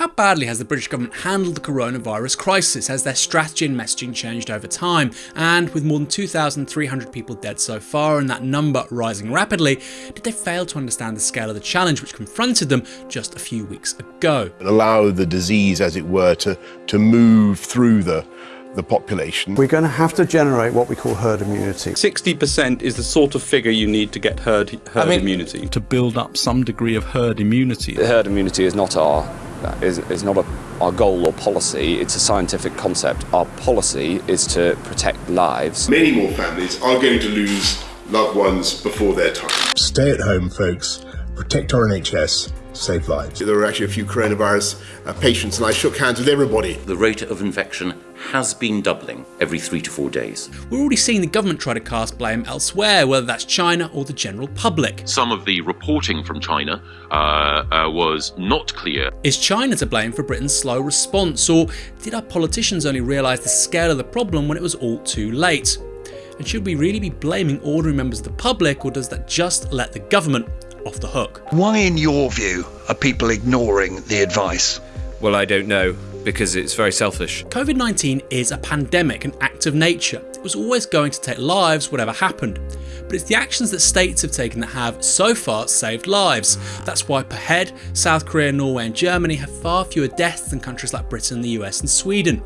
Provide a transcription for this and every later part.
How badly has the British government handled the coronavirus crisis? Has their strategy and messaging changed over time? And with more than 2,300 people dead so far and that number rising rapidly, did they fail to understand the scale of the challenge which confronted them just a few weeks ago? Allow the disease, as it were, to, to move through the the population. We're going to have to generate what we call herd immunity. 60% is the sort of figure you need to get herd, herd I mean, immunity. To build up some degree of herd immunity. The herd immunity is not our is, is not a, our goal or policy, it's a scientific concept. Our policy is to protect lives. Many more families are going to lose loved ones before their time. Stay at home, folks. Protect our NHS save lives. There were actually a few coronavirus uh, patients, and I shook hands with everybody. The rate of infection has been doubling every three to four days. We're already seeing the government try to cast blame elsewhere, whether that's China or the general public. Some of the reporting from China uh, uh, was not clear. Is China to blame for Britain's slow response, or did our politicians only realise the scale of the problem when it was all too late? And should we really be blaming ordinary members of the public, or does that just let the government off the hook? Why, in your view, are people ignoring the advice? Well, I don't know because it's very selfish. COVID 19 is a pandemic, an act of nature. It was always going to take lives, whatever happened. But it's the actions that states have taken that have, so far, saved lives. That's why per head, South Korea, Norway, and Germany have far fewer deaths than countries like Britain, the US, and Sweden.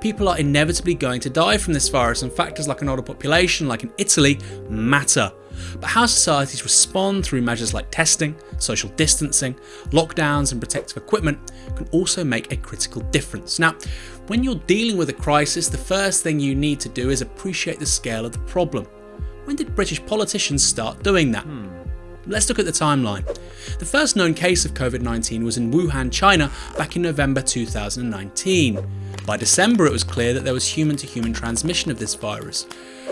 People are inevitably going to die from this virus, and factors like an older population, like in Italy, matter. But how societies respond through measures like testing, social distancing, lockdowns, and protective equipment can also make a critical difference. Now, when you're dealing with a crisis, the first thing you need to do is appreciate the scale of the problem. When did British politicians start doing that? Hmm. Let's look at the timeline. The first known case of COVID 19 was in Wuhan, China back in November 2019. By December, it was clear that there was human to human transmission of this virus.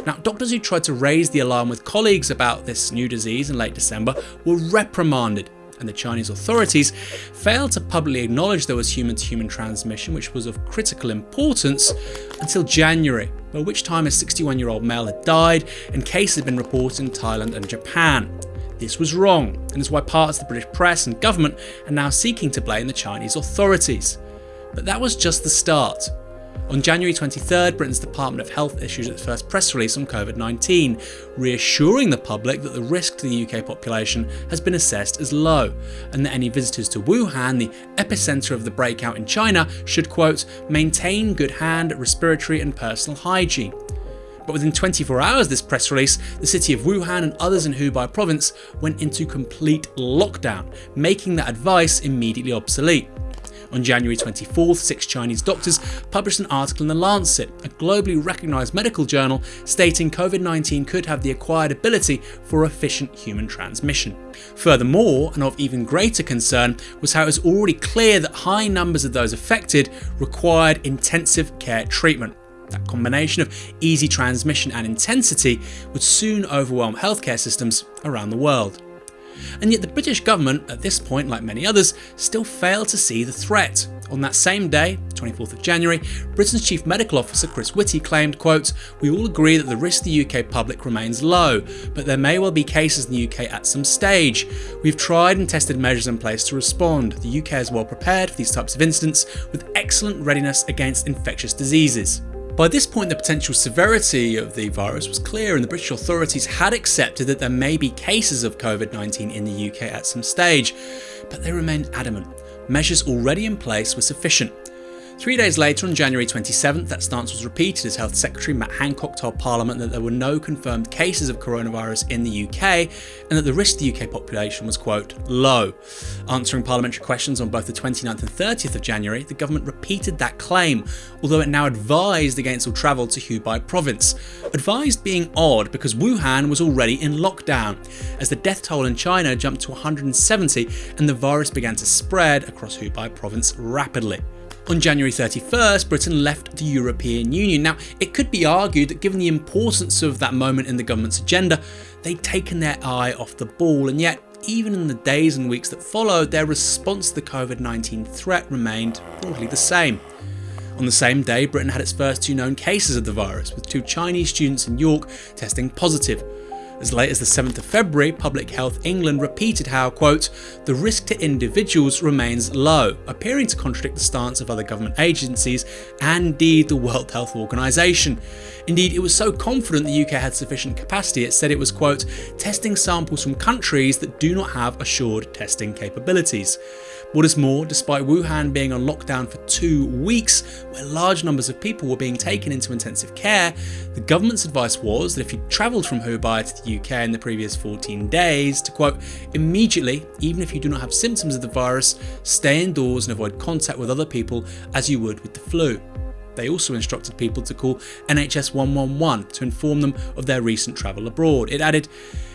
Now, doctors who tried to raise the alarm with colleagues about this new disease in late December were reprimanded, and the Chinese authorities failed to publicly acknowledge there was human to human transmission, which was of critical importance, until January, by which time a 61 year old male had died and cases had been reported in Thailand and Japan. This was wrong, and is why parts of the British press and government are now seeking to blame the Chinese authorities. But that was just the start. On January 23rd, Britain's Department of Health issued its first press release on COVID 19, reassuring the public that the risk to the UK population has been assessed as low, and that any visitors to Wuhan, the epicentre of the breakout in China, should, quote, maintain good hand, respiratory, and personal hygiene. But within 24 hours of this press release, the city of Wuhan and others in Hubei province went into complete lockdown, making that advice immediately obsolete. On January 24th, six Chinese doctors published an article in The Lancet, a globally recognised medical journal, stating COVID 19 could have the acquired ability for efficient human transmission. Furthermore, and of even greater concern, was how it was already clear that high numbers of those affected required intensive care treatment. That combination of easy transmission and intensity would soon overwhelm healthcare systems around the world. And yet the British government, at this point like many others, still failed to see the threat. On that same day, 24th of January, Britain's Chief Medical Officer Chris Whitty claimed, quote, We all agree that the risk to the UK public remains low, but there may well be cases in the UK at some stage. We've tried and tested measures in place to respond. The UK is well prepared for these types of incidents with excellent readiness against infectious diseases. By this point, the potential severity of the virus was clear, and the British authorities had accepted that there may be cases of COVID 19 in the UK at some stage, but they remained adamant. Measures already in place were sufficient. Three days later, on January 27th, that stance was repeated as Health Secretary Matt Hancock told Parliament that there were no confirmed cases of coronavirus in the UK and that the risk to the UK population was, quote, low. Answering parliamentary questions on both the 29th and 30th of January, the government repeated that claim, although it now advised against all travel to Hubei province. Advised being odd because Wuhan was already in lockdown, as the death toll in China jumped to 170 and the virus began to spread across Hubei province rapidly. On January 31st, Britain left the European Union. Now, it could be argued that given the importance of that moment in the government's agenda, they'd taken their eye off the ball, and yet, even in the days and weeks that followed, their response to the COVID 19 threat remained broadly the same. On the same day, Britain had its first two known cases of the virus, with two Chinese students in York testing positive. As late as the 7th of February, Public Health England repeated how, quote, the risk to individuals remains low, appearing to contradict the stance of other government agencies and indeed the World Health Organization. Indeed, it was so confident the UK had sufficient capacity, it said it was, quote, testing samples from countries that do not have assured testing capabilities. What is more, despite Wuhan being on lockdown for two weeks, where large numbers of people were being taken into intensive care, the government's advice was that if you travelled from Hubei to the UK in the previous 14 days, to quote, immediately, even if you do not have symptoms of the virus, stay indoors and avoid contact with other people as you would with the flu. They also instructed people to call NHS 111 to inform them of their recent travel abroad. It added,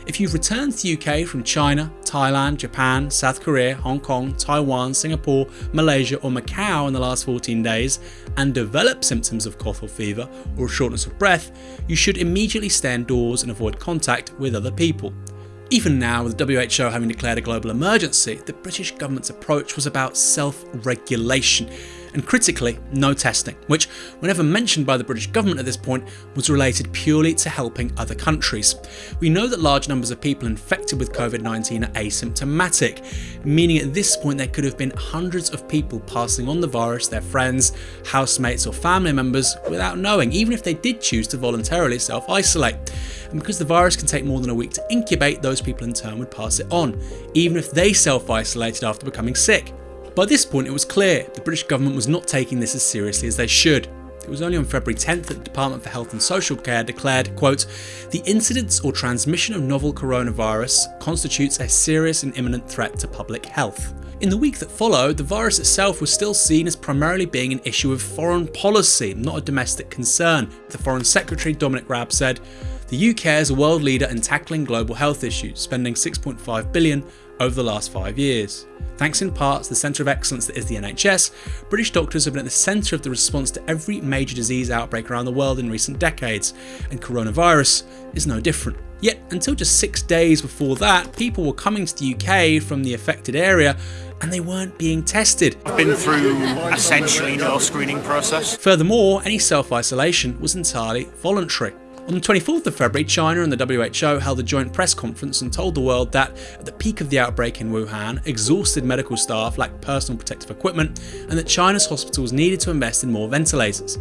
if you've returned to the UK from China, Thailand, Japan, South Korea, Hong Kong, Taiwan, Singapore, Malaysia or Macau in the last 14 days and develop symptoms of cough or fever or shortness of breath, you should immediately stay indoors and avoid contact with other people. Even now, with the WHO having declared a global emergency, the British government's approach was about self-regulation, and critically, no testing, which, whenever mentioned by the British government at this point, was related purely to helping other countries. We know that large numbers of people infected with COVID-19 are asymptomatic, meaning at this point there could have been hundreds of people passing on the virus their friends, housemates or family members without knowing, even if they did choose to voluntarily self-isolate. And because the virus can take more than a week to incubate, those people in turn would pass it on, even if they self-isolated after becoming sick. By this point it was clear the British government was not taking this as seriously as they should. It was only on February 10th that the Department for Health and Social Care declared, quote, the incidence or transmission of novel coronavirus constitutes a serious and imminent threat to public health. In the week that followed, the virus itself was still seen as primarily being an issue of foreign policy, not a domestic concern. The Foreign Secretary Dominic Raab said, the UK is a world leader in tackling global health issues, spending 6.5 billion over the last five years. Thanks in part to the centre of excellence that is the NHS, British doctors have been at the centre of the response to every major disease outbreak around the world in recent decades, and coronavirus is no different. Yet, until just six days before that, people were coming to the UK from the affected area and they weren't being tested. I've been through essentially no screening process. Furthermore, any self-isolation was entirely voluntary. On the 24th of February, China and the WHO held a joint press conference and told the world that, at the peak of the outbreak in Wuhan, exhausted medical staff lacked personal protective equipment and that China's hospitals needed to invest in more ventilators.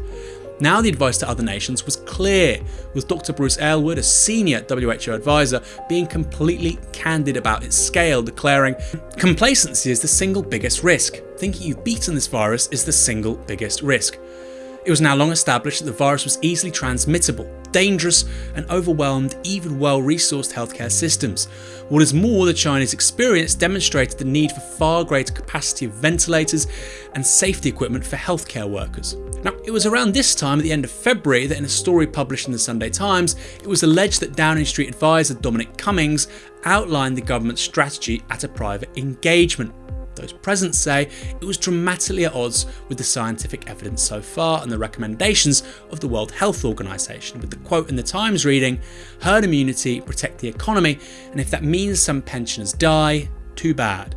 Now the advice to other nations was clear, with Dr Bruce Aylward, a senior WHO advisor, being completely candid about its scale, declaring, Complacency is the single biggest risk. Thinking you've beaten this virus is the single biggest risk. It was now long established that the virus was easily transmittable, dangerous and overwhelmed even well-resourced healthcare systems. What is more, the Chinese experience demonstrated the need for far greater capacity of ventilators and safety equipment for healthcare workers. Now, it was around this time at the end of February that in a story published in the Sunday Times, it was alleged that Downing Street advisor Dominic Cummings outlined the government's strategy at a private engagement. Those present say it was dramatically at odds with the scientific evidence so far and the recommendations of the World Health Organization, with the quote in the Times reading, herd immunity, protect the economy, and if that means some pensioners die, too bad.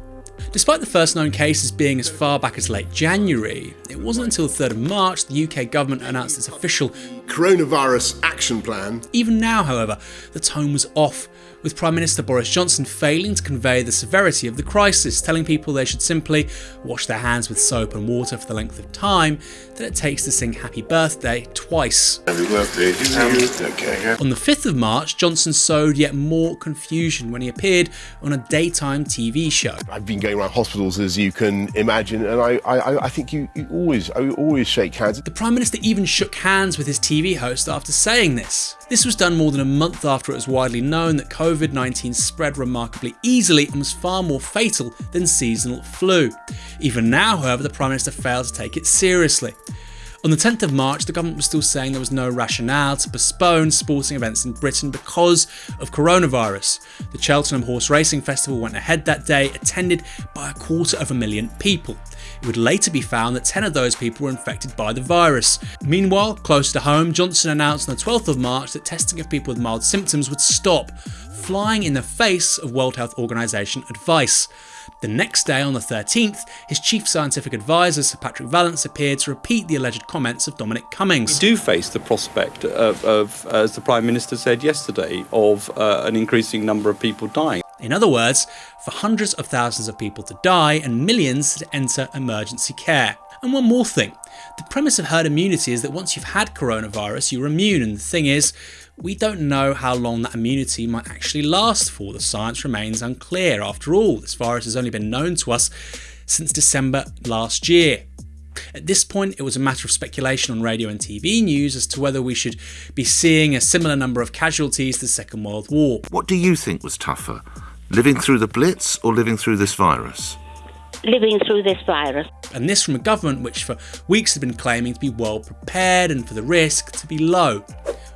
Despite the first known cases being as far back as late January, it wasn't until the 3rd of March the UK government announced its official coronavirus action plan. Even now, however, the tone was off with Prime Minister Boris Johnson failing to convey the severity of the crisis, telling people they should simply wash their hands with soap and water for the length of time that it takes to sing happy birthday twice. Happy birthday to you. Okay. On the 5th of March, Johnson sowed yet more confusion when he appeared on a daytime TV show. I've been going around hospitals as you can imagine and I, I, I think you, you always, I always shake hands. The Prime Minister even shook hands with his TV host after saying this. This was done more than a month after it was widely known that COVID-19 spread remarkably easily and was far more fatal than seasonal flu. Even now, however, the Prime Minister failed to take it seriously. On the 10th of March, the government was still saying there was no rationale to postpone sporting events in Britain because of coronavirus. The Cheltenham Horse Racing Festival went ahead that day, attended by a quarter of a million people. It would later be found that 10 of those people were infected by the virus. Meanwhile, close to home, Johnson announced on the 12th of March that testing of people with mild symptoms would stop flying in the face of World Health Organization advice. The next day, on the 13th, his chief scientific advisor, Sir Patrick Vallance, appeared to repeat the alleged comments of Dominic Cummings. We do face the prospect of, of as the Prime Minister said yesterday, of uh, an increasing number of people dying. In other words, for hundreds of thousands of people to die and millions to enter emergency care. And one more thing. The premise of herd immunity is that once you've had coronavirus, you're immune, and the thing is, we don't know how long that immunity might actually last for. The science remains unclear. After all, this virus has only been known to us since December last year. At this point, it was a matter of speculation on radio and TV news as to whether we should be seeing a similar number of casualties to the Second World War. What do you think was tougher, living through the Blitz or living through this virus? living through this virus. And this from a government which for weeks had been claiming to be well prepared and for the risk to be low.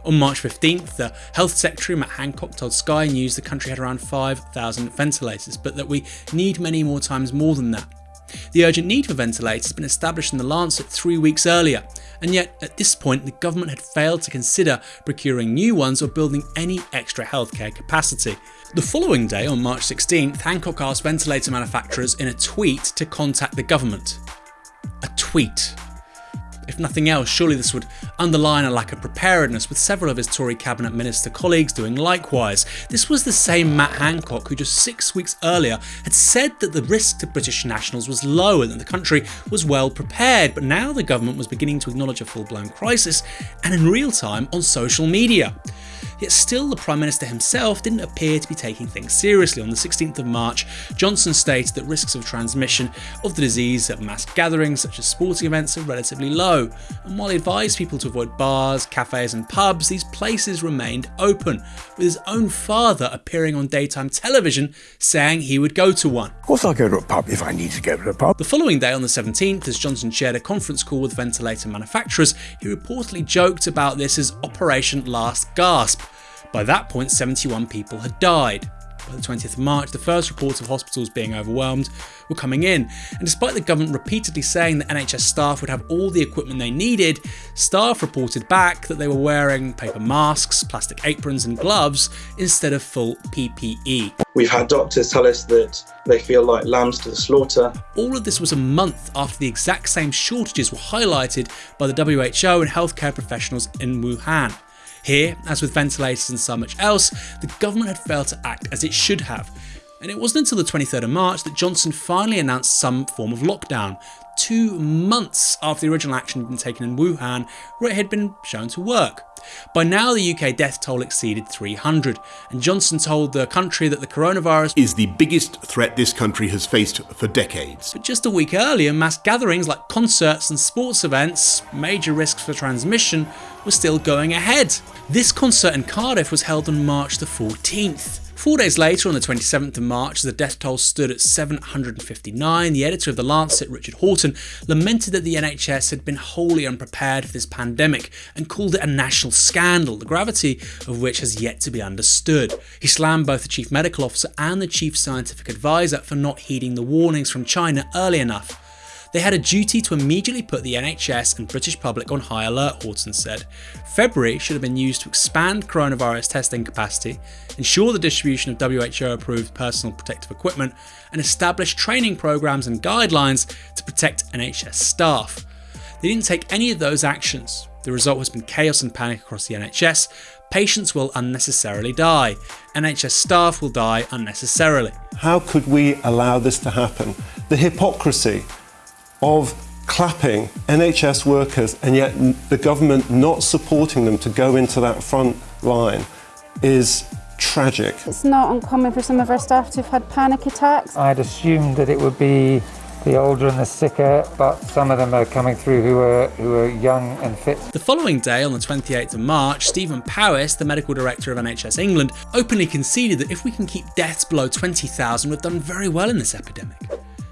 On March 15th, the Health Secretary Matt Hancock told Sky News the country had around 5,000 ventilators, but that we need many more times more than that. The urgent need for ventilators had been established in the Lancet three weeks earlier, and yet at this point the government had failed to consider procuring new ones or building any extra healthcare capacity. The following day, on March 16th, Hancock asked ventilator manufacturers in a tweet to contact the government. A tweet. If nothing else, surely this would underline a lack of preparedness, with several of his Tory cabinet minister colleagues doing likewise. This was the same Matt Hancock who just six weeks earlier had said that the risk to British nationals was low and that the country was well prepared, but now the government was beginning to acknowledge a full blown crisis and in real time on social media. Yet still, the Prime Minister himself didn't appear to be taking things seriously. On the 16th of March, Johnson stated that risks of transmission of the disease at mass gatherings such as sporting events are relatively low, and while he advised people to avoid bars, cafes, and pubs, these places remained open, with his own father appearing on daytime television saying he would go to one. Of course, I'll go to a pub if I need to go to a pub. The following day, on the 17th, as Johnson chaired a conference call with ventilator manufacturers, he reportedly joked about this as Operation Last Gasp. By that point, 71 people had died. By the 20th of March, the first reports of hospitals being overwhelmed were coming in, and despite the government repeatedly saying that NHS staff would have all the equipment they needed, staff reported back that they were wearing paper masks, plastic aprons, and gloves instead of full PPE. We've had doctors tell us that they feel like lambs to the slaughter. All of this was a month after the exact same shortages were highlighted by the WHO and healthcare professionals in Wuhan. Here, as with ventilators and so much else, the government had failed to act as it should have. And it wasn't until the 23rd of March that Johnson finally announced some form of lockdown, two months after the original action had been taken in Wuhan, where it had been shown to work. By now, the UK death toll exceeded 300, and Johnson told the country that the coronavirus is the biggest threat this country has faced for decades. But just a week earlier, mass gatherings like concerts and sports events, major risks for transmission, were still going ahead. This concert in Cardiff was held on March the 14th. Four days later, on the 27th of March, the death toll stood at 759. The editor of The Lancet, Richard Horton, lamented that the NHS had been wholly unprepared for this pandemic and called it a national scandal, the gravity of which has yet to be understood. He slammed both the chief medical officer and the chief scientific advisor for not heeding the warnings from China early enough. They had a duty to immediately put the NHS and British public on high alert, Horton said. February should have been used to expand coronavirus testing capacity, ensure the distribution of WHO approved personal protective equipment, and establish training programs and guidelines to protect NHS staff. They didn't take any of those actions. The result has been chaos and panic across the NHS. Patients will unnecessarily die. NHS staff will die unnecessarily. How could we allow this to happen? The hypocrisy of clapping NHS workers and yet the government not supporting them to go into that front line is tragic. It's not uncommon for some of our staff to have had panic attacks. I'd assumed that it would be the older and the sicker, but some of them are coming through who are who are young and fit. The following day, on the 28th of March, Stephen Powis, the medical director of NHS England, openly conceded that if we can keep deaths below 20,000, we've done very well in this epidemic.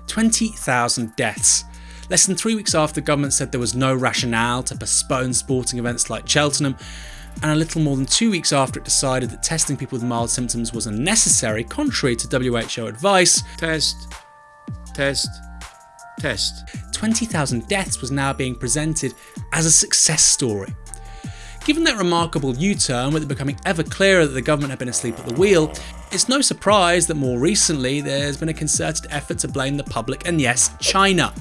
20,000 deaths. Less than three weeks after the government said there was no rationale to postpone sporting events like Cheltenham, and a little more than two weeks after it decided that testing people with mild symptoms was unnecessary, contrary to WHO advice. Test, test, test. 20,000 deaths was now being presented as a success story. Given that remarkable U-turn with it becoming ever clearer that the government had been asleep at the wheel, it's no surprise that more recently there's been a concerted effort to blame the public and yes, China.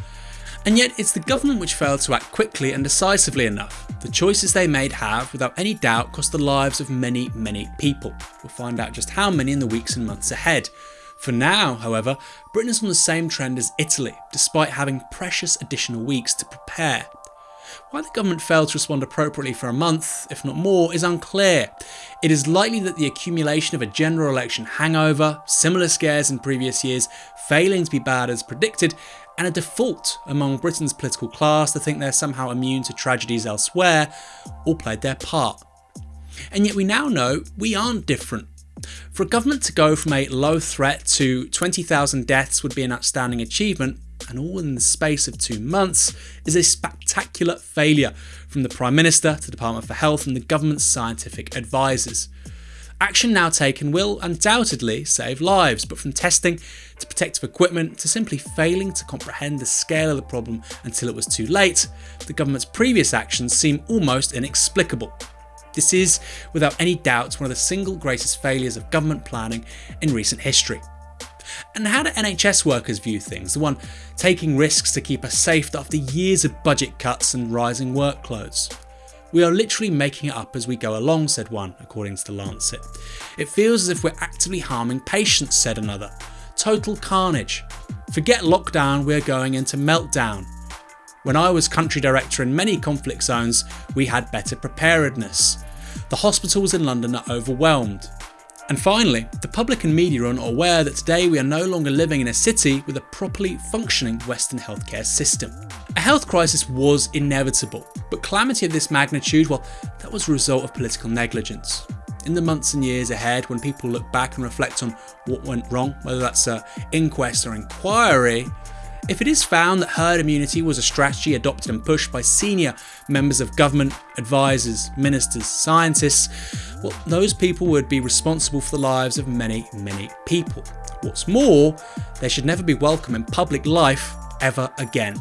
And yet it's the government which failed to act quickly and decisively enough. The choices they made have, without any doubt, cost the lives of many, many people. We'll find out just how many in the weeks and months ahead. For now, however, Britain is on the same trend as Italy, despite having precious additional weeks to prepare. Why the government failed to respond appropriately for a month, if not more, is unclear. It is likely that the accumulation of a general election hangover, similar scares in previous years, failing to be bad as predicted, and a default among Britain's political class to think they're somehow immune to tragedies elsewhere, all played their part. And yet we now know we aren't different. For a government to go from a low threat to 20,000 deaths would be an outstanding achievement, and all in the space of two months, is a spectacular failure from the Prime Minister to the Department for Health and the government's scientific advisors. Action now taken will undoubtedly save lives, but from testing to protective equipment to simply failing to comprehend the scale of the problem until it was too late, the government's previous actions seem almost inexplicable. This is, without any doubt, one of the single greatest failures of government planning in recent history. And how do NHS workers view things, the one taking risks to keep us safe after years of budget cuts and rising workloads? We are literally making it up as we go along, said one, according to The Lancet. It feels as if we're actively harming patients, said another. Total carnage. Forget lockdown, we're going into meltdown. When I was country director in many conflict zones, we had better preparedness. The hospitals in London are overwhelmed. And finally, the public and media are aware that today we are no longer living in a city with a properly functioning Western healthcare system. A health crisis was inevitable, but calamity of this magnitude, well, that was a result of political negligence. In the months and years ahead, when people look back and reflect on what went wrong, whether that's an inquest or inquiry, if it is found that herd immunity was a strategy adopted and pushed by senior members of government, advisors, ministers, scientists, well, those people would be responsible for the lives of many, many people. What's more, they should never be welcome in public life ever again.